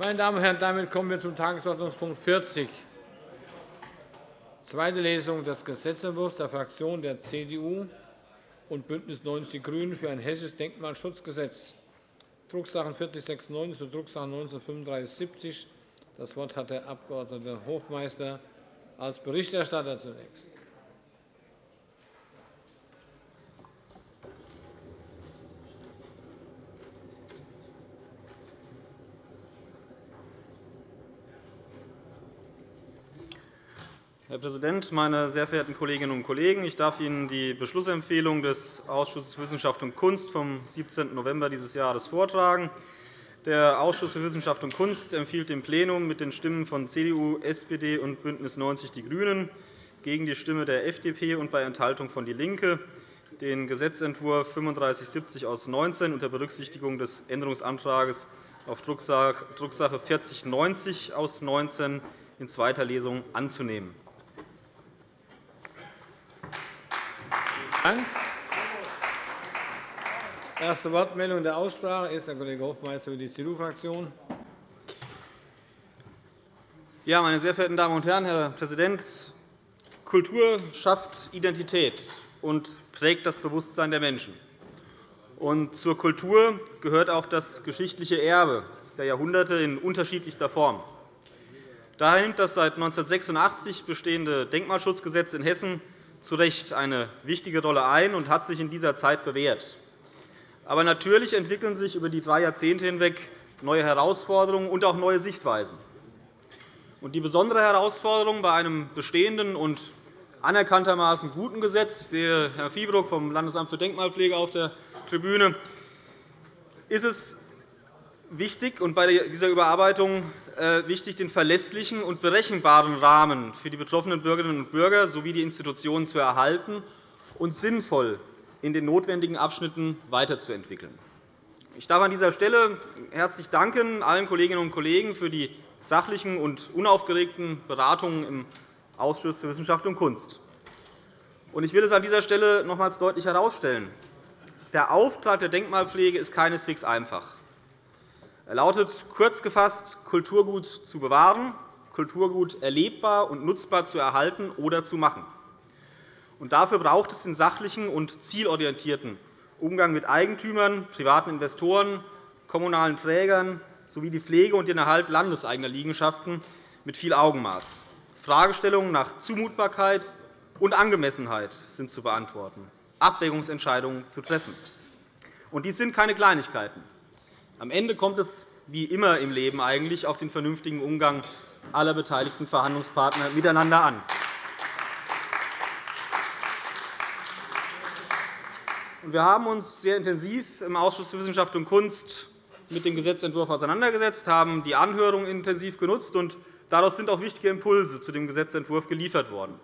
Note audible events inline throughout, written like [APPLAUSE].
Meine Damen und Herren, damit kommen wir zum Tagesordnungspunkt 40, zweite Lesung des Gesetzentwurfs der Fraktionen der CDU und BÜNDNIS 90 die GRÜNEN für ein hessisches Denkmalschutzgesetz, Drucksachen 4096 und Drucksachen 19-3570. Das Wort hat der Abg. Hofmeister als Berichterstatter zunächst. Herr Präsident, meine sehr verehrten Kolleginnen und Kollegen! Ich darf Ihnen die Beschlussempfehlung des Ausschusses für Wissenschaft und Kunst vom 17. November dieses Jahres vortragen. Der Ausschuss für Wissenschaft und Kunst empfiehlt dem Plenum mit den Stimmen von CDU, SPD und BÜNDNIS 90 die GRÜNEN gegen die Stimme der FDP und bei Enthaltung von DIE LINKE den Gesetzentwurf 3570 aus 19 unter Berücksichtigung des Änderungsantrags auf Drucksache 4090 aus 19 in zweiter Lesung anzunehmen. Dank. Erste Wortmeldung in der Aussprache ist der Kollege Hofmeister für die CDU-Fraktion. Ja, meine sehr verehrten Damen und Herren, Herr Präsident! Kultur schafft Identität und prägt das Bewusstsein der Menschen. Und zur Kultur gehört auch das geschichtliche Erbe der Jahrhunderte in unterschiedlichster Form. Daher nimmt das seit 1986 bestehende Denkmalschutzgesetz in Hessen zu Recht eine wichtige Rolle ein und hat sich in dieser Zeit bewährt. Aber natürlich entwickeln sich über die drei Jahrzehnte hinweg neue Herausforderungen und auch neue Sichtweisen. Die besondere Herausforderung bei einem bestehenden und anerkanntermaßen guten Gesetz – ich sehe Herrn Fiebruck vom Landesamt für Denkmalpflege auf der Tribüne – ist es wichtig und bei dieser Überarbeitung wichtig, den verlässlichen und berechenbaren Rahmen für die betroffenen Bürgerinnen und Bürger sowie die Institutionen zu erhalten und sinnvoll in den notwendigen Abschnitten weiterzuentwickeln. Ich darf an dieser Stelle herzlich danken allen Kolleginnen und Kollegen für die sachlichen und unaufgeregten Beratungen im Ausschuss für Wissenschaft und Kunst. Ich will es an dieser Stelle nochmals deutlich herausstellen. Der Auftrag der Denkmalpflege ist keineswegs einfach. Er lautet kurz gefasst, Kulturgut zu bewahren, Kulturgut erlebbar und nutzbar zu erhalten oder zu machen. dafür braucht es den sachlichen und zielorientierten Umgang mit Eigentümern, privaten Investoren, kommunalen Trägern sowie die Pflege und den Erhalt landeseigener Liegenschaften mit viel Augenmaß. Fragestellungen nach Zumutbarkeit und Angemessenheit sind zu beantworten, Abwägungsentscheidungen zu treffen. Und dies sind keine Kleinigkeiten. Am Ende kommt es, wie immer im Leben eigentlich, auf den vernünftigen Umgang aller beteiligten Verhandlungspartner miteinander an. Wir haben uns sehr intensiv im Ausschuss für Wissenschaft und Kunst mit dem Gesetzentwurf auseinandergesetzt, haben die Anhörung intensiv genutzt, und daraus sind auch wichtige Impulse zu dem Gesetzentwurf geliefert worden.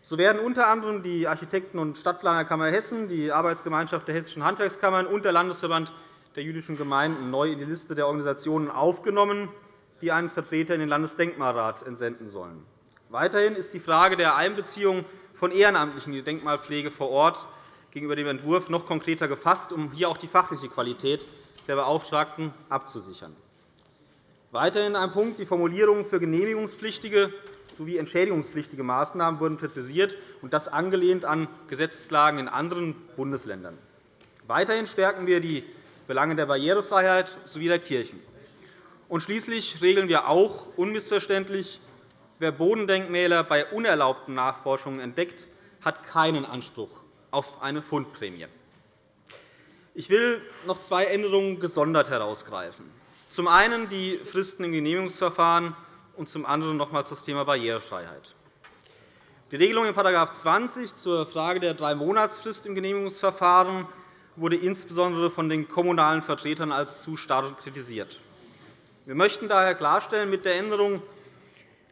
So werden unter anderem die Architekten- und Stadtplanerkammer Hessen, die Arbeitsgemeinschaft der Hessischen Handwerkskammern und der Landesverband der jüdischen Gemeinden neu in die Liste der Organisationen aufgenommen, die einen Vertreter in den Landesdenkmalrat entsenden sollen. Weiterhin ist die Frage der Einbeziehung von Ehrenamtlichen in die Denkmalpflege vor Ort gegenüber dem Entwurf noch konkreter gefasst, um hier auch die fachliche Qualität der Beauftragten abzusichern. Weiterhin ein Punkt. Die Formulierungen für genehmigungspflichtige sowie entschädigungspflichtige Maßnahmen wurden präzisiert, und das angelehnt an Gesetzeslagen in anderen Bundesländern. Weiterhin stärken wir die Belange der Barrierefreiheit sowie der Kirchen. Und schließlich regeln wir auch unmissverständlich, wer Bodendenkmäler bei unerlaubten Nachforschungen entdeckt, hat keinen Anspruch auf eine Fundprämie. Ich will noch zwei Änderungen gesondert herausgreifen. Zum einen die Fristen im Genehmigungsverfahren und zum anderen nochmals das Thema Barrierefreiheit. Die Regelung in § 20 zur Frage der Drei-Monatsfrist im Genehmigungsverfahren wurde insbesondere von den kommunalen Vertretern als zu starr kritisiert. Wir möchten daher klarstellen mit der Änderung,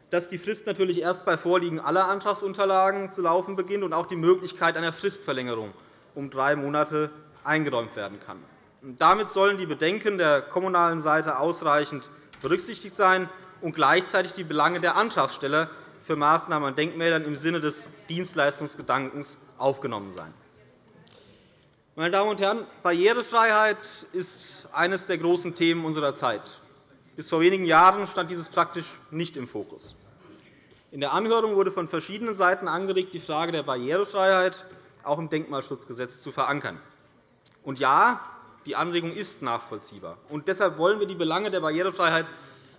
dass die Frist natürlich erst bei Vorliegen aller Antragsunterlagen zu laufen beginnt und auch die Möglichkeit einer Fristverlängerung um drei Monate eingeräumt werden kann. Damit sollen die Bedenken der kommunalen Seite ausreichend berücksichtigt sein und gleichzeitig die Belange der Antragsteller für Maßnahmen an Denkmälern im Sinne des Dienstleistungsgedankens aufgenommen sein. Meine Damen und Herren, Barrierefreiheit ist eines der großen Themen unserer Zeit. Bis vor wenigen Jahren stand dieses praktisch nicht im Fokus. In der Anhörung wurde von verschiedenen Seiten angeregt, die Frage der Barrierefreiheit auch im Denkmalschutzgesetz zu verankern. Und ja, die Anregung ist nachvollziehbar. Und deshalb wollen wir die Belange der Barrierefreiheit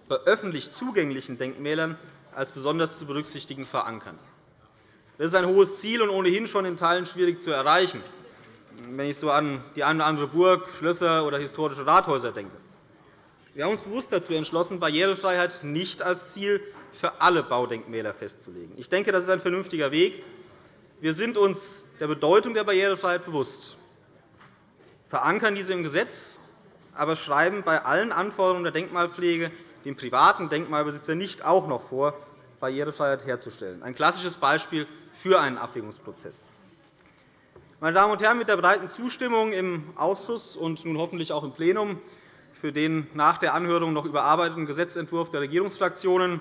bei öffentlich zugänglichen Denkmälern als besonders zu berücksichtigen verankern. Das ist ein hohes Ziel und ohnehin schon in Teilen schwierig zu erreichen, wenn ich so an die eine oder andere Burg, Schlösser oder historische Rathäuser denke. Wir haben uns bewusst dazu entschlossen, Barrierefreiheit nicht als Ziel für alle Baudenkmäler festzulegen. Ich denke, das ist ein vernünftiger Weg. Wir sind uns der Bedeutung der Barrierefreiheit bewusst, verankern diese im Gesetz, aber schreiben bei allen Anforderungen der Denkmalpflege dem privaten Denkmalbesitzer nicht auch noch vor, Barrierefreiheit herzustellen. Ein klassisches Beispiel für einen Abwägungsprozess. Meine Damen und Herren, mit der breiten Zustimmung im Ausschuss und nun hoffentlich auch im Plenum für den nach der Anhörung noch überarbeiteten Gesetzentwurf der Regierungsfraktionen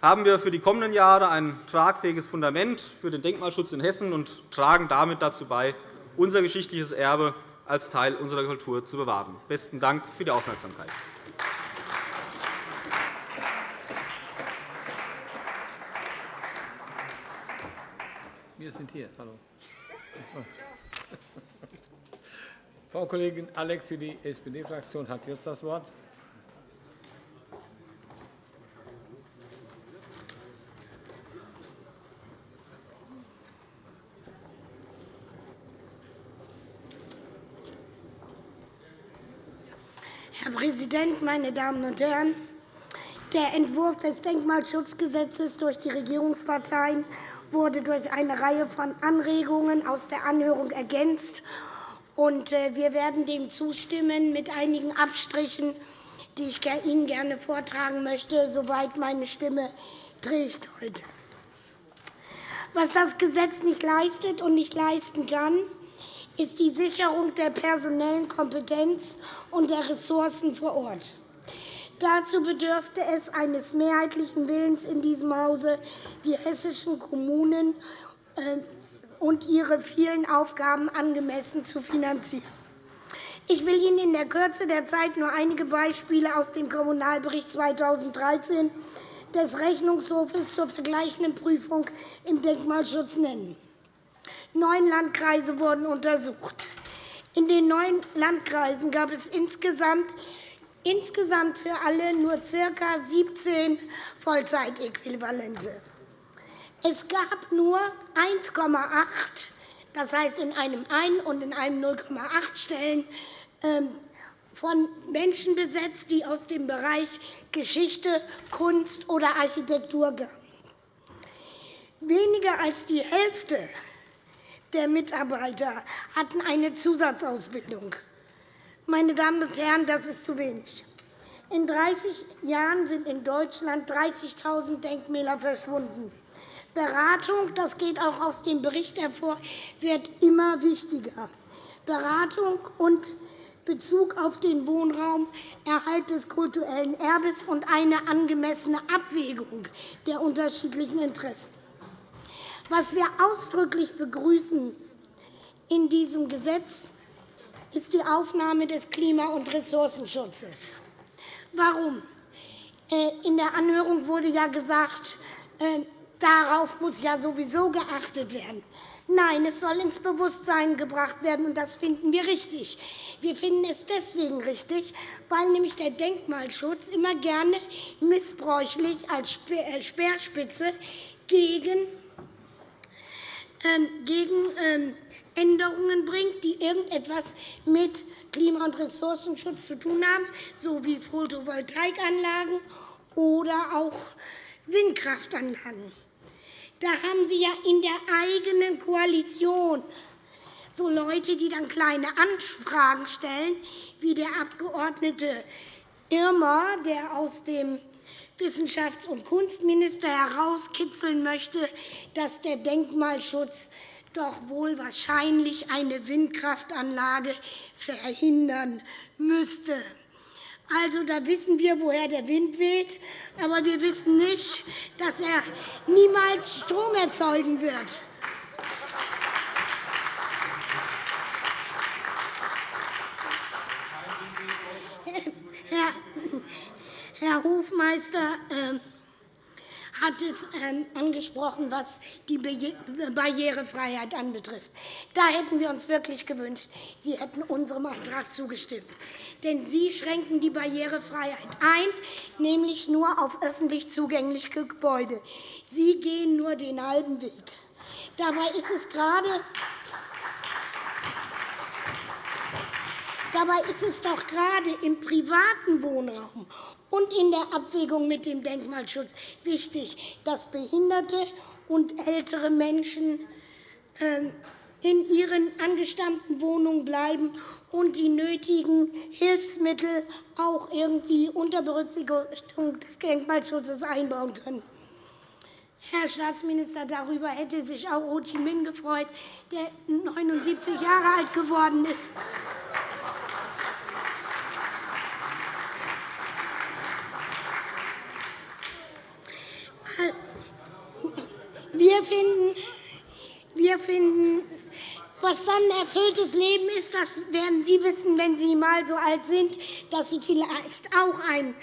haben wir für die kommenden Jahre ein tragfähiges Fundament für den Denkmalschutz in Hessen und tragen damit dazu bei, unser geschichtliches Erbe als Teil unserer Kultur zu bewahren. – Besten Dank für die Aufmerksamkeit. Wir sind hier. Hallo. [LAUGHS] Frau Kollegin Alex für die SPD-Fraktion hat jetzt das Wort. Herr Präsident, meine Damen und Herren! Der Entwurf des Denkmalschutzgesetzes durch die Regierungsparteien wurde durch eine Reihe von Anregungen aus der Anhörung ergänzt. Äh, wir werden dem zustimmen mit einigen Abstrichen, die ich Ihnen gerne vortragen möchte, soweit meine Stimme trägt heute. Was das Gesetz nicht leistet und nicht leisten kann, ist die Sicherung der personellen Kompetenz und der Ressourcen vor Ort. Dazu bedürfte es eines mehrheitlichen Willens in diesem Hause, die hessischen Kommunen äh, und ihre vielen Aufgaben angemessen zu finanzieren. Ich will Ihnen in der Kürze der Zeit nur einige Beispiele aus dem Kommunalbericht 2013 des Rechnungshofes zur vergleichenden Prüfung im Denkmalschutz nennen. Neun Landkreise wurden untersucht. In den neun Landkreisen gab es insgesamt insgesamt für alle nur ca. 17 Vollzeitäquivalente. Es gab nur 1,8, das heißt in einem 1 und in einem 0,8 Stellen ähm, von Menschen besetzt, die aus dem Bereich Geschichte, Kunst oder Architektur kamen. Weniger als die Hälfte der Mitarbeiter hatten eine Zusatzausbildung. Meine Damen und Herren, das ist zu wenig. In 30 Jahren sind in Deutschland 30.000 Denkmäler verschwunden. Beratung, das geht auch aus dem Bericht hervor, wird immer wichtiger. Beratung und Bezug auf den Wohnraum, Erhalt des kulturellen Erbes und eine angemessene Abwägung der unterschiedlichen Interessen. Was wir ausdrücklich begrüßen in diesem Gesetz ist die Aufnahme des Klima- und Ressourcenschutzes. Warum? Äh, in der Anhörung wurde ja gesagt, äh, darauf muss ja sowieso geachtet werden. Nein, es soll ins Bewusstsein gebracht werden, und das finden wir richtig. Wir finden es deswegen richtig, weil nämlich der Denkmalschutz immer gerne missbräuchlich als äh, Speerspitze gegen, ähm, gegen ähm, Änderungen bringt, die irgendetwas mit Klima- und Ressourcenschutz zu tun haben, so wie Photovoltaikanlagen oder auch Windkraftanlagen. Da haben Sie ja in der eigenen Koalition so Leute, die dann kleine Anfragen stellen, wie der Abgeordnete Irmer, der aus dem Wissenschafts- und Kunstminister herauskitzeln möchte, dass der Denkmalschutz doch wohl wahrscheinlich eine Windkraftanlage verhindern müsste. Also, da wissen wir, woher der Wind weht, aber wir wissen nicht, dass er niemals Strom erzeugen wird. Herr Herr Hofmeister ähm, hat es ähm, angesprochen, was die Barrierefreiheit anbetrifft. Da hätten wir uns wirklich gewünscht, Sie hätten unserem Antrag zugestimmt. Denn Sie schränken die Barrierefreiheit ein, nämlich nur auf öffentlich zugängliche Gebäude. Sie gehen nur den halben Weg. Dabei ist es gerade Dabei ist es doch gerade im privaten Wohnraum und in der Abwägung mit dem Denkmalschutz wichtig, dass Behinderte und ältere Menschen ähm, in ihren angestammten Wohnungen bleiben und die nötigen Hilfsmittel auch irgendwie unter Berücksichtigung des Denkmalschutzes einbauen können. Herr Staatsminister, darüber hätte sich auch Ho Chi Minh gefreut, der 79 Jahre alt geworden ist. Wir finden, wir finden, was dann ein erfülltes Leben ist, das werden Sie wissen, wenn Sie einmal so alt sind, dass Sie vielleicht auch einen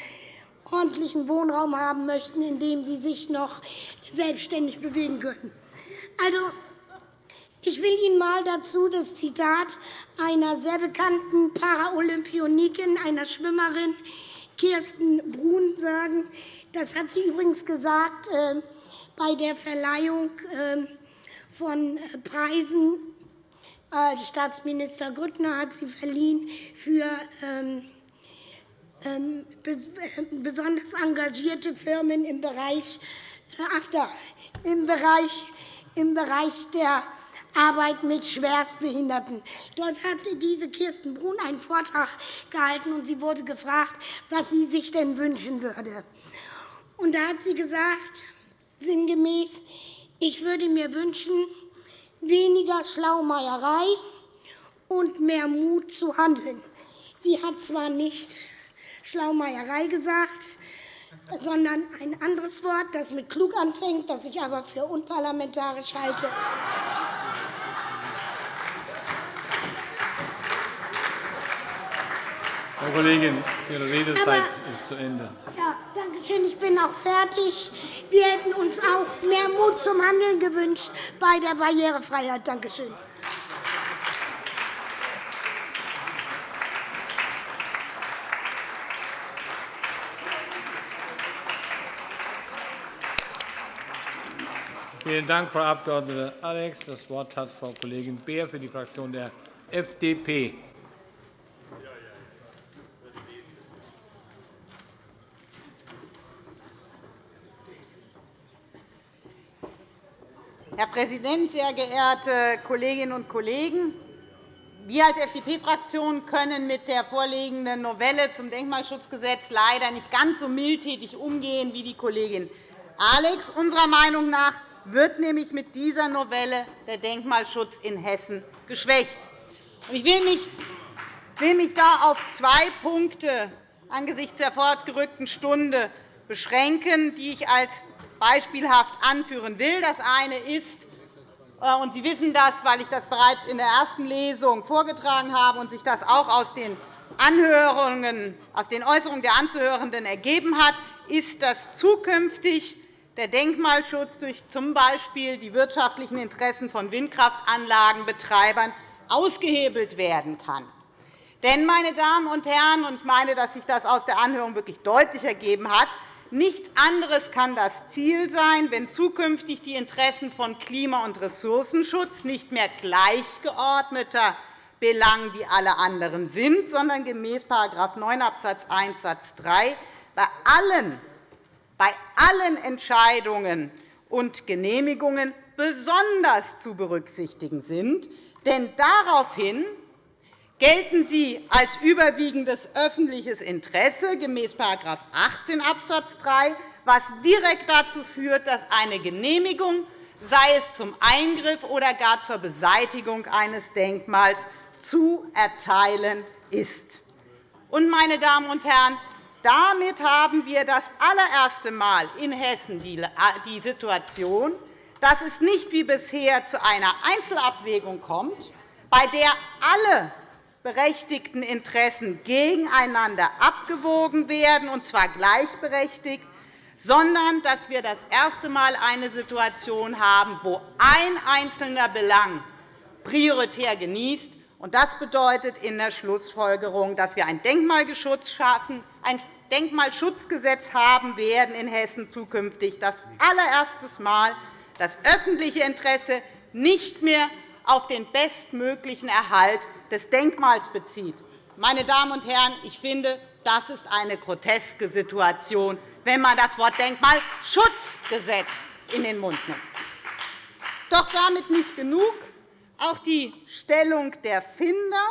ordentlichen Wohnraum haben möchten, in dem Sie sich noch selbstständig bewegen können. Also, ich will Ihnen einmal dazu das Zitat einer sehr bekannten Paralympionikin, einer Schwimmerin, Kirsten Brun, sagen. Das hat sie übrigens gesagt äh, bei der Verleihung ähm, von äh, Preisen. Äh, Staatsminister Grüttner hat sie verliehen für ähm, ähm, besonders engagierte Firmen im Bereich, ach da, im Bereich, im Bereich der Arbeit mit Schwerstbehinderten. Dort hat diese Kirsten Brun einen Vortrag gehalten, und sie wurde gefragt, was sie sich denn wünschen würde. Und da hat sie gesagt, sinngemäß, ich würde mir wünschen, weniger Schlaumeierei und mehr Mut zu handeln. Sie hat zwar nicht Schlaumeierei gesagt, sondern ein anderes Wort, das mit klug anfängt, das ich aber für unparlamentarisch halte. Frau Kollegin, Ihre Redezeit Aber, ist zu Ende. Ja, danke schön. Ich bin auch fertig. Wir hätten uns auch mehr Mut zum Handeln gewünscht bei der Barrierefreiheit. Danke schön. Vielen Dank, Frau Abg. Alex. Das Wort hat Frau Kollegin Beer für die Fraktion der FDP. Herr Präsident, sehr geehrte Kolleginnen und Kollegen! Wir als FDP-Fraktion können mit der vorliegenden Novelle zum Denkmalschutzgesetz leider nicht ganz so mildtätig umgehen wie die Kollegin Alex. Unserer Meinung nach wird nämlich mit dieser Novelle der Denkmalschutz in Hessen geschwächt. Ich will mich, da auf zwei Punkte angesichts der fortgerückten Stunde beschränken, die ich als beispielhaft anführen will. Das eine ist, äh, und Sie wissen das, weil ich das bereits in der ersten Lesung vorgetragen habe und sich das auch aus den Anhörungen, aus den Äußerungen der Anzuhörenden ergeben hat, ist, dass zukünftig der Denkmalschutz durch z. B. die wirtschaftlichen Interessen von Windkraftanlagenbetreibern ausgehebelt werden kann. Denn, meine Damen und Herren, und ich meine, dass sich das aus der Anhörung wirklich deutlich ergeben hat, Nichts anderes kann das Ziel sein, wenn zukünftig die Interessen von Klima- und Ressourcenschutz nicht mehr gleichgeordneter Belang wie alle anderen sind, sondern gemäß § 9 Abs. 1 Satz 3 bei allen, bei allen Entscheidungen und Genehmigungen besonders zu berücksichtigen sind. Denn daraufhin gelten sie als überwiegendes öffentliches Interesse gemäß § 18 Abs. 3, was direkt dazu führt, dass eine Genehmigung, sei es zum Eingriff oder gar zur Beseitigung eines Denkmals, zu erteilen ist. Meine Damen und Herren, damit haben wir das allererste Mal in Hessen die Situation, dass es nicht wie bisher zu einer Einzelabwägung kommt, bei der alle berechtigten Interessen gegeneinander abgewogen werden, und zwar gleichberechtigt, sondern dass wir das erste Mal eine Situation haben, wo ein einzelner Belang prioritär genießt. Das bedeutet in der Schlussfolgerung, dass wir ein Denkmalgesetz schaffen, ein Denkmalschutzgesetz haben werden in Hessen zukünftig das allererste Mal das öffentliche Interesse nicht mehr auf den bestmöglichen Erhalt des Denkmals bezieht. Meine Damen und Herren, ich finde, das ist eine groteske Situation, wenn man das Wort Denkmalschutzgesetz in den Mund nimmt. Doch damit nicht genug. Auch die Stellung der Finder,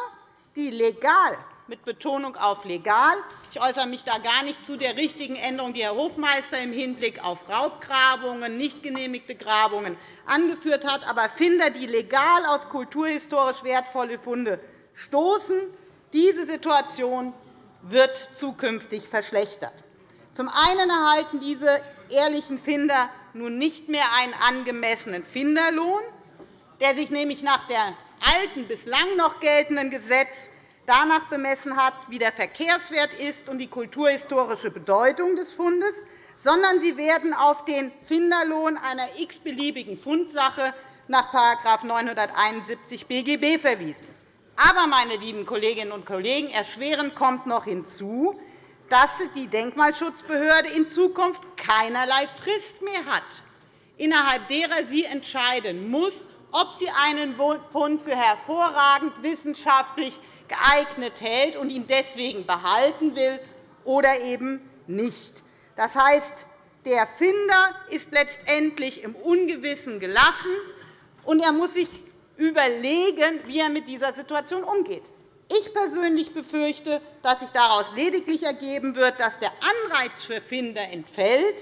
die legal mit Betonung auf legal. Ich äußere mich da gar nicht zu der richtigen Änderung, die Herr Hofmeister im Hinblick auf Raubgrabungen, nicht genehmigte Grabungen angeführt hat. Aber Finder, die legal auf kulturhistorisch wertvolle Funde stoßen, diese Situation wird zukünftig verschlechtert. Zum einen erhalten diese ehrlichen Finder nun nicht mehr einen angemessenen Finderlohn, der sich nämlich nach dem alten, bislang noch geltenden Gesetz danach bemessen hat, wie der Verkehrswert ist und die kulturhistorische Bedeutung des Fundes, sondern sie werden auf den Finderlohn einer x-beliebigen Fundsache nach § 971 BGB verwiesen. Aber, meine lieben Kolleginnen und Kollegen, erschwerend kommt noch hinzu, dass die Denkmalschutzbehörde in Zukunft keinerlei Frist mehr hat, innerhalb derer sie entscheiden muss, ob sie einen Fund für hervorragend wissenschaftlich geeignet hält und ihn deswegen behalten will oder eben nicht. Das heißt, der Finder ist letztendlich im Ungewissen gelassen, und er muss sich überlegen, wie er mit dieser Situation umgeht. Ich persönlich befürchte, dass sich daraus lediglich ergeben wird, dass der Anreiz für Finder entfällt,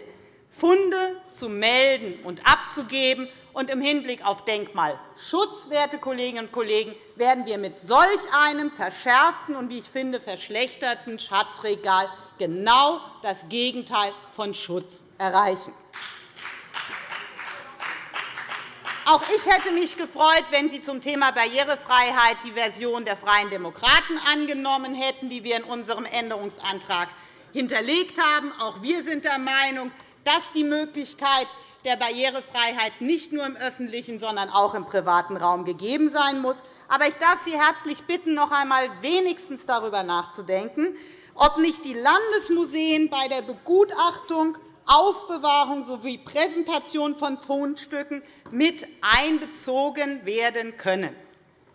Funde zu melden und abzugeben, und im Hinblick auf Denkmalschutz, werte Kolleginnen und Kollegen, werden wir mit solch einem verschärften und, wie ich finde, verschlechterten Schatzregal genau das Gegenteil von Schutz erreichen. Auch ich hätte mich gefreut, wenn Sie zum Thema Barrierefreiheit die Version der Freien Demokraten angenommen hätten, die wir in unserem Änderungsantrag hinterlegt haben. Auch wir sind der Meinung, dass die Möglichkeit der Barrierefreiheit nicht nur im öffentlichen, sondern auch im privaten Raum gegeben sein muss. Aber ich darf Sie herzlich bitten, noch einmal wenigstens darüber nachzudenken, ob nicht die Landesmuseen bei der Begutachtung, Aufbewahrung sowie Präsentation von Fundstücken mit einbezogen werden können.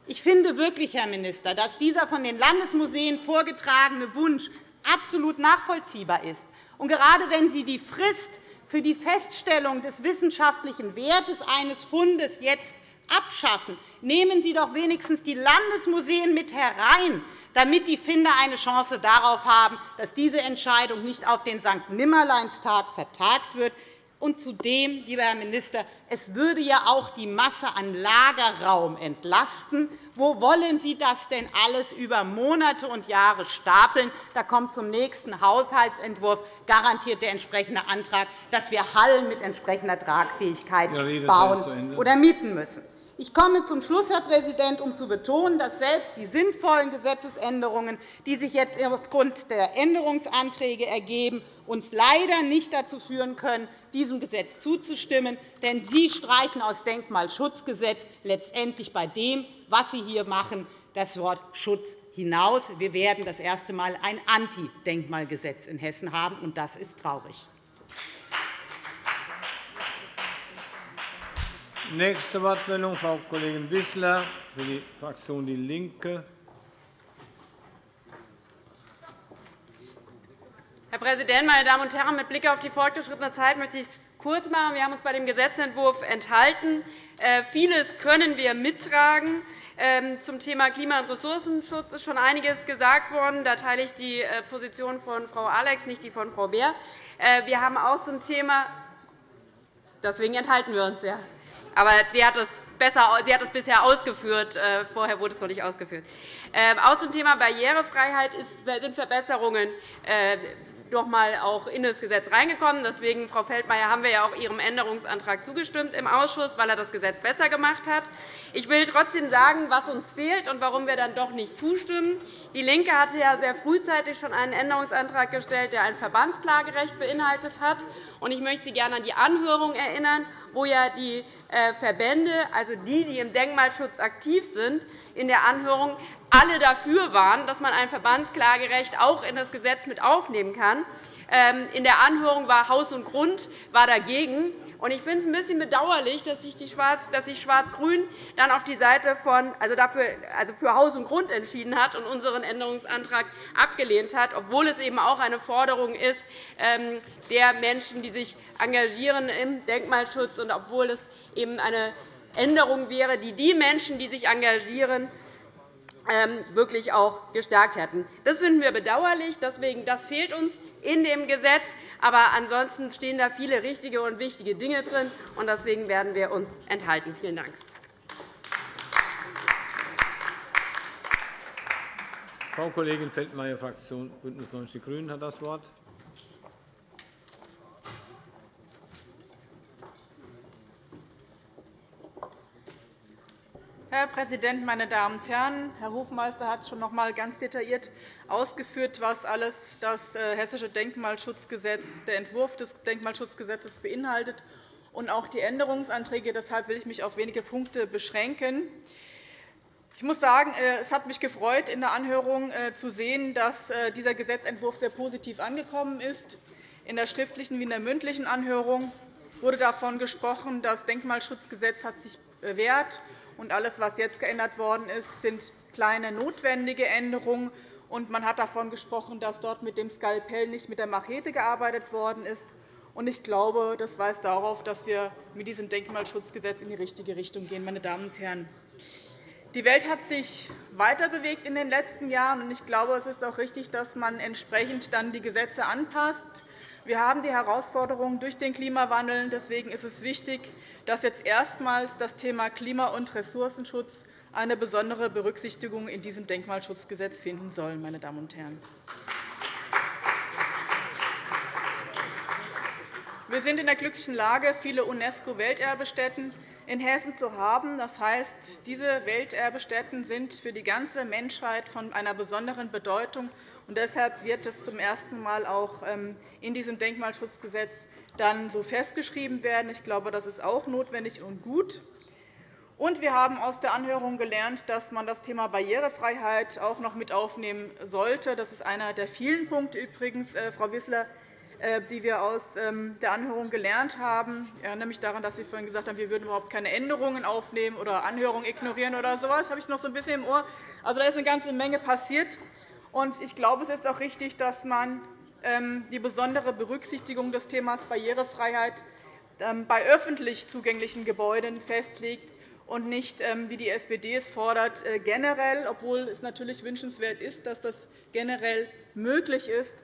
Ich finde wirklich, Herr Minister, dass dieser von den Landesmuseen vorgetragene Wunsch absolut nachvollziehbar ist. Und gerade wenn Sie die Frist für die Feststellung des wissenschaftlichen Wertes eines Fundes jetzt abschaffen, nehmen Sie doch wenigstens die Landesmuseen mit herein, damit die Finder eine Chance darauf haben, dass diese Entscheidung nicht auf den St. Nimmerleinstag vertagt wird. Und zudem, lieber Herr Minister, es würde ja auch die Masse an Lagerraum entlasten. Wo wollen Sie das denn alles über Monate und Jahre stapeln? Da kommt zum nächsten Haushaltsentwurf garantiert der entsprechende Antrag, dass wir Hallen mit entsprechender Tragfähigkeit bauen oder mieten müssen. Ich komme zum Schluss, Herr Präsident, um zu betonen, dass selbst die sinnvollen Gesetzesänderungen, die sich jetzt aufgrund der Änderungsanträge ergeben, uns leider nicht dazu führen können, diesem Gesetz zuzustimmen. Denn Sie streichen aus Denkmalschutzgesetz letztendlich bei dem, was Sie hier machen, das Wort Schutz hinaus. Wir werden das erste Mal ein Anti-Denkmalgesetz in Hessen haben, und das ist traurig. Nächste Wortmeldung, Frau Kollegin Wissler für die Fraktion DIE LINKE. Herr Präsident, meine Damen und Herren! Mit Blick auf die fortgeschrittene Zeit möchte ich es kurz machen. Wir haben uns bei dem Gesetzentwurf enthalten. Äh, vieles können wir mittragen. Ähm, zum Thema Klima- und Ressourcenschutz ist schon einiges gesagt worden. Da teile ich die äh, Position von Frau Alex, nicht die von Frau Beer. Äh, wir haben auch zum Thema Deswegen enthalten wir uns. Ja. Aber sie hat es besser, sie hat es bisher ausgeführt. Äh, vorher wurde es noch nicht ausgeführt. Ähm, auch zum Thema Barrierefreiheit sind Verbesserungen doch einmal auch in das Gesetz reingekommen. Deswegen, Frau Feldmayer, haben wir ja auch Ihrem Änderungsantrag zugestimmt im Ausschuss, weil er das Gesetz besser gemacht hat. Ich will trotzdem sagen, was uns fehlt und warum wir dann doch nicht zustimmen. DIE LINKE hatte ja sehr frühzeitig schon einen Änderungsantrag gestellt, der ein Verbandsklagerecht beinhaltet hat. Ich möchte Sie gerne an die Anhörung erinnern, wo ja die äh, Verbände, also die, die im Denkmalschutz aktiv sind, in der Anhörung alle dafür waren, dass man ein Verbandsklagerecht auch in das Gesetz mit aufnehmen kann. Ähm, in der Anhörung war Haus und Grund war dagegen. Ich finde es ein bisschen bedauerlich, dass sich Schwarz-Grün dann auf die Seite von, also dafür, also für Haus und Grund entschieden hat und unseren Änderungsantrag abgelehnt hat, obwohl es eben auch eine Forderung ist ähm, der Menschen, die sich engagieren im Denkmalschutz und obwohl es eben eine Änderung wäre, die die Menschen, die sich engagieren, wirklich auch gestärkt hätten. Das finden wir bedauerlich. Deswegen, das fehlt uns in dem Gesetz. Aber ansonsten stehen da viele richtige und wichtige Dinge drin. und Deswegen werden wir uns enthalten. Vielen Dank. Frau Kollegin Feldmayer, Fraktion BÜNDNIS 90 die GRÜNEN, hat das Wort. Herr Präsident, meine Damen und Herren! Herr Hofmeister hat schon noch einmal ganz detailliert ausgeführt, was alles das äh, Hessische Denkmalschutzgesetz, der Entwurf des Denkmalschutzgesetzes beinhaltet und auch die Änderungsanträge. Deshalb will ich mich auf wenige Punkte beschränken. Ich muss sagen, äh, es hat mich gefreut, in der Anhörung äh, zu sehen, dass dieser Gesetzentwurf sehr positiv angekommen ist. In der schriftlichen wie in der mündlichen Anhörung wurde davon gesprochen, das Denkmalschutzgesetz hat sich bewährt und alles, was jetzt geändert worden ist, sind kleine notwendige Änderungen. Und man hat davon gesprochen, dass dort mit dem Skalpell nicht mit der Machete gearbeitet worden ist. Ich glaube, das weist darauf, dass wir mit diesem Denkmalschutzgesetz in die richtige Richtung gehen. Meine Damen und Herren. Die Welt hat sich weiterbewegt in den letzten Jahren. Ich glaube, es ist auch richtig, dass man entsprechend dann die Gesetze anpasst. Wir haben die Herausforderungen durch den Klimawandel. Deswegen ist es wichtig, dass jetzt erstmals das Thema Klima- und Ressourcenschutz eine besondere Berücksichtigung in diesem Denkmalschutzgesetz finden soll. Meine Damen und Herren. Wir sind in der glücklichen Lage, viele UNESCO-Welterbestätten in Hessen zu haben. Das heißt, diese Welterbestätten sind für die ganze Menschheit von einer besonderen Bedeutung. Deshalb wird es zum ersten Mal auch ähm, in diesem Denkmalschutzgesetz dann so festgeschrieben werden. Ich glaube, das ist auch notwendig und gut. Und wir haben aus der Anhörung gelernt, dass man das Thema Barrierefreiheit auch noch mit aufnehmen sollte. Das ist einer der vielen Punkte übrigens, äh, Frau Wissler, äh, die wir aus ähm, der Anhörung gelernt haben. Ich erinnere mich daran, dass Sie vorhin gesagt haben, wir würden überhaupt keine Änderungen aufnehmen oder Anhörungen ignorieren oder so etwas. Das habe ich noch so ein bisschen im Ohr. Also, da ist eine ganze Menge passiert. Ich glaube, es ist auch richtig, dass man ähm, die besondere Berücksichtigung des Themas Barrierefreiheit ähm, bei öffentlich zugänglichen Gebäuden festlegt und nicht, ähm, wie die SPD es fordert, äh, generell, obwohl es natürlich wünschenswert ist, dass das generell möglich ist.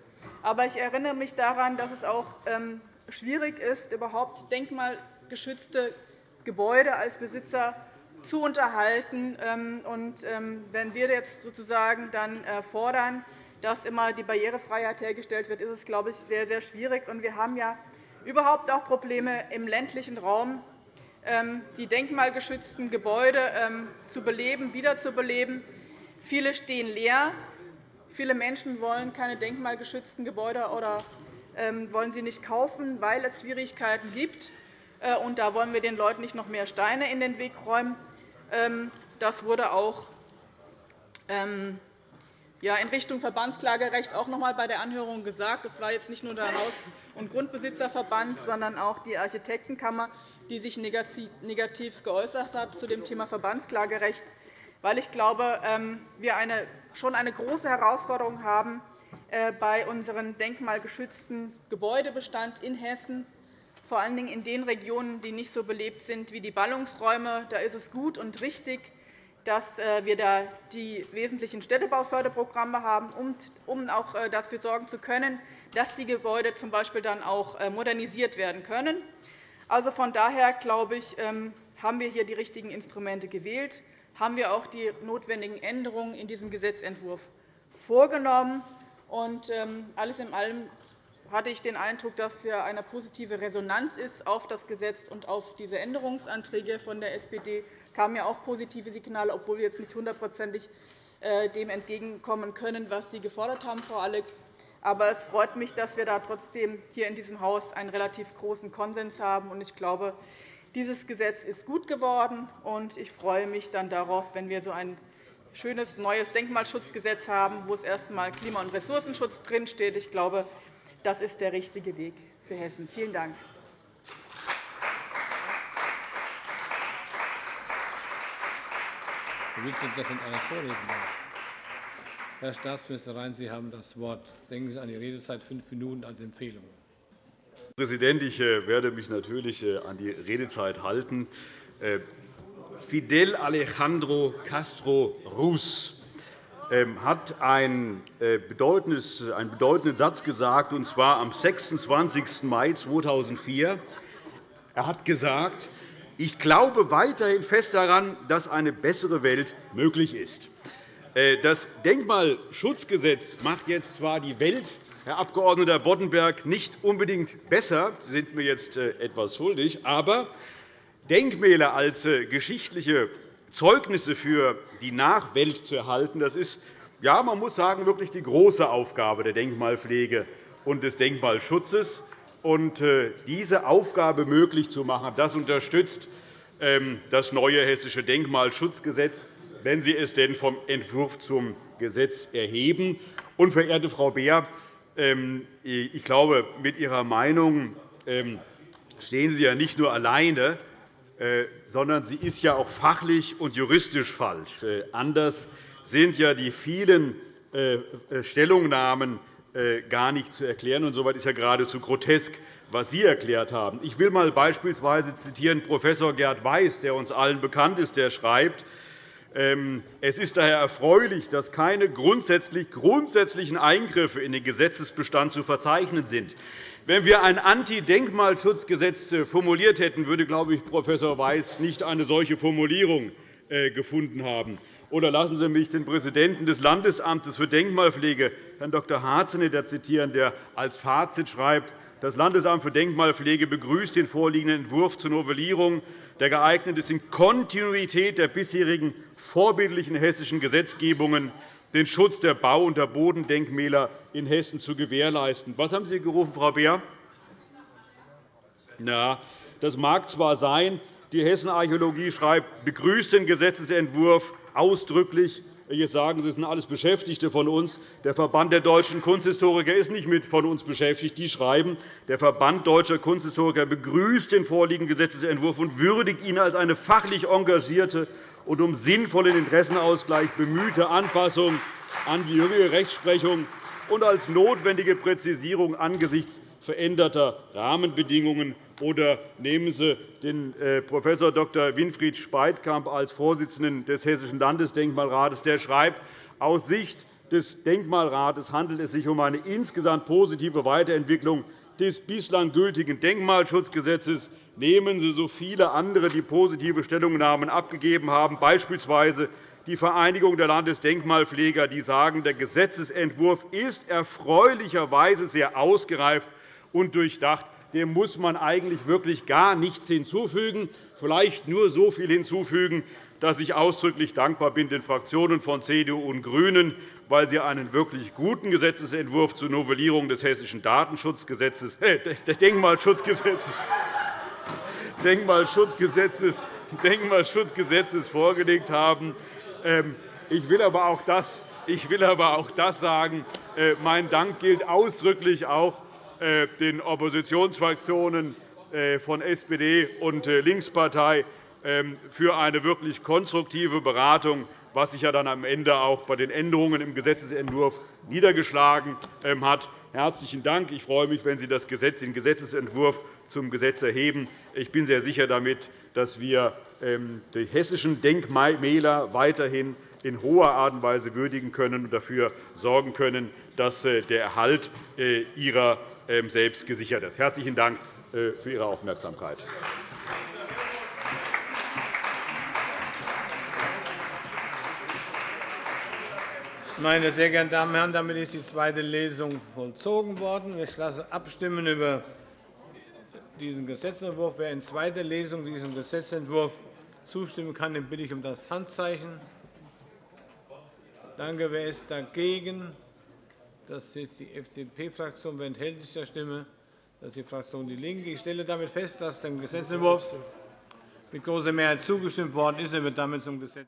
Aber ich erinnere mich daran, dass es auch schwierig ist, überhaupt denkmalgeschützte Gebäude als Besitzer zu unterhalten. Und wenn wir jetzt sozusagen dann äh, fordern, dass immer die Barrierefreiheit hergestellt wird, ist es, glaube ich, sehr, sehr schwierig. Wir haben ja überhaupt auch Probleme im ländlichen Raum, ähm, die denkmalgeschützten Gebäude ähm, zu beleben, wiederzubeleben. Viele stehen leer. Viele Menschen wollen keine denkmalgeschützten Gebäude oder ähm, wollen sie nicht kaufen, weil es Schwierigkeiten gibt. Äh, da wollen wir den Leuten nicht noch mehr Steine in den Weg räumen. Das wurde auch in Richtung Verbandsklagerecht auch noch einmal bei der Anhörung gesagt. Das war jetzt nicht nur der Haus- und Grundbesitzerverband, sondern auch die Architektenkammer, die sich negativ geäußert hat zu dem Thema Verbandsklagerecht, weil ich glaube, ähm, wir schon eine große Herausforderung haben äh, bei unserem denkmalgeschützten Gebäudebestand in Hessen, vor allen Dingen in den Regionen, die nicht so belebt sind wie die Ballungsräume. Da ist es gut und richtig, dass äh, wir da die wesentlichen Städtebauförderprogramme haben, um auch äh, dafür sorgen zu können, dass die Gebäude z. B. dann auch modernisiert werden können. Also von daher glaube ich, ähm, haben wir hier die richtigen Instrumente gewählt, haben wir auch die notwendigen Änderungen in diesem Gesetzentwurf vorgenommen. Und ähm, alles in allem hatte ich den Eindruck, dass hier eine positive Resonanz ist auf das Gesetz und auf diese Änderungsanträge von der SPD. Es kamen ja auch positive Signale, obwohl wir jetzt nicht hundertprozentig äh, dem entgegenkommen können, was Sie gefordert haben, Frau Alex. Aber es freut mich, dass wir da trotzdem hier in diesem Haus einen relativ großen Konsens haben. Ich glaube, dieses Gesetz ist gut geworden, und ich freue mich dann darauf, wenn wir so ein schönes neues Denkmalschutzgesetz haben, wo es erst einmal Klima- und Ressourcenschutz drinsteht. Ich glaube, das ist der richtige Weg für Hessen. Vielen Dank. Herr Staatsminister Rhein, Sie haben das Wort. Denken Sie an die Redezeit fünf Minuten als Empfehlung. Herr Präsident, ich äh, werde mich natürlich äh, an die Redezeit halten. Äh, Fidel Alejandro Castro Ruz ähm, hat einen bedeutenden Satz gesagt, und zwar am 26. Mai 2004. Er hat gesagt, ich glaube weiterhin fest daran, dass eine bessere Welt möglich ist. Das Denkmalschutzgesetz macht jetzt zwar die Welt, Herr Abg. Boddenberg, nicht unbedingt besser, Sie sind mir jetzt etwas schuldig, aber Denkmäler als äh, geschichtliche Zeugnisse für die Nachwelt zu erhalten, das ist, ja, man muss sagen, wirklich die große Aufgabe der Denkmalpflege und des Denkmalschutzes. Und äh, diese Aufgabe möglich zu machen, das unterstützt ähm, das neue Hessische Denkmalschutzgesetz, wenn Sie es denn vom Entwurf zum Gesetz erheben. Und, verehrte Frau Beer, ähm, ich glaube, mit Ihrer Meinung ähm, stehen Sie ja nicht nur alleine, sondern sie ist ja auch fachlich und juristisch falsch. Äh, anders sind ja die vielen äh, Stellungnahmen gar nicht zu erklären. Und soweit ist ja geradezu grotesk, was Sie erklärt haben. Ich will einmal beispielsweise zitieren Prof. Gerd Weiß, der uns allen bekannt ist, der schreibt, ähm, es ist daher erfreulich, dass keine grundsätzlichen Eingriffe in den Gesetzesbestand zu verzeichnen sind. Wenn wir ein Anti-Denkmalschutzgesetz äh, formuliert hätten, würde, glaube ich, Prof. Weiß nicht eine solche Formulierung äh, gefunden haben. Oder lassen Sie mich den Präsidenten des Landesamtes für Denkmalpflege, Herrn Dr. Harzeneder, zitieren, der als Fazit schreibt, das Landesamt für Denkmalpflege begrüßt den vorliegenden Entwurf zur Novellierung, der geeignet ist, in Kontinuität der bisherigen vorbildlichen hessischen Gesetzgebungen den Schutz der Bau- und der Bodendenkmäler in Hessen zu gewährleisten. Was haben Sie gerufen, Frau Beer? Na, das mag zwar sein, die Hessenarchäologie schreibt, begrüßt den Gesetzentwurf ausdrücklich. Jetzt sagen Sie, es sind alles Beschäftigte von uns. Der Verband der deutschen Kunsthistoriker ist nicht mit von uns beschäftigt. Die schreiben, der Verband deutscher Kunsthistoriker begrüßt den vorliegenden Gesetzentwurf und würdigt ihn als eine fachlich engagierte und um sinnvollen Interessenausgleich bemühte Anpassung an die jüngere Rechtsprechung und als notwendige Präzisierung angesichts veränderter Rahmenbedingungen. Oder nehmen Sie den äh, Prof. Dr. Winfried Speitkamp als Vorsitzenden des Hessischen Landesdenkmalrates. Der schreibt, aus Sicht des Denkmalrates handelt es sich um eine insgesamt positive Weiterentwicklung des bislang gültigen Denkmalschutzgesetzes nehmen Sie so viele andere, die positive Stellungnahmen abgegeben haben, beispielsweise die Vereinigung der Landesdenkmalpfleger, die sagen, der Gesetzentwurf ist erfreulicherweise sehr ausgereift und durchdacht. Dem muss man eigentlich wirklich gar nichts hinzufügen, vielleicht nur so viel hinzufügen, dass ich ausdrücklich dankbar bin den Fraktionen von CDU und GRÜNEN, weil sie einen wirklich guten Gesetzentwurf zur Novellierung des Hessischen Datenschutzgesetzes, äh, Denkmalschutzgesetzes Denkmalschutzgesetzes, Denkmalschutzgesetzes vorgelegt haben. Ähm, ich will aber auch das, ich will aber auch das sagen. Äh, mein Dank gilt ausdrücklich auch äh, den Oppositionsfraktionen äh, von SPD und Linkspartei für eine wirklich konstruktive Beratung, was sich ja dann am Ende auch bei den Änderungen im Gesetzentwurf niedergeschlagen ähm, hat. Herzlichen Dank. Ich freue mich, wenn Sie den Gesetzentwurf zum Gesetz erheben. Ich bin sehr sicher damit, dass wir ähm, die hessischen Denkmäler weiterhin in hoher Art und Weise würdigen können und dafür sorgen können, dass äh, der Erhalt äh, ihrer ähm, selbst gesichert ist. Herzlichen Dank äh, für Ihre Aufmerksamkeit. Meine sehr geehrten Damen und Herren, damit ist die zweite Lesung vollzogen worden. Ich lasse abstimmen über diesen Gesetzentwurf. Wer in zweiter Lesung diesem Gesetzentwurf zustimmen kann, den bitte ich um das Handzeichen. Danke. Wer ist dagegen? Das ist die FDP-Fraktion. Wer enthält sich der Stimme? Das ist die Fraktion DIE LINKE. Ich stelle damit fest, dass dem Gesetzentwurf mit großer Mehrheit zugestimmt worden ist. Er wird damit zum Gesetz.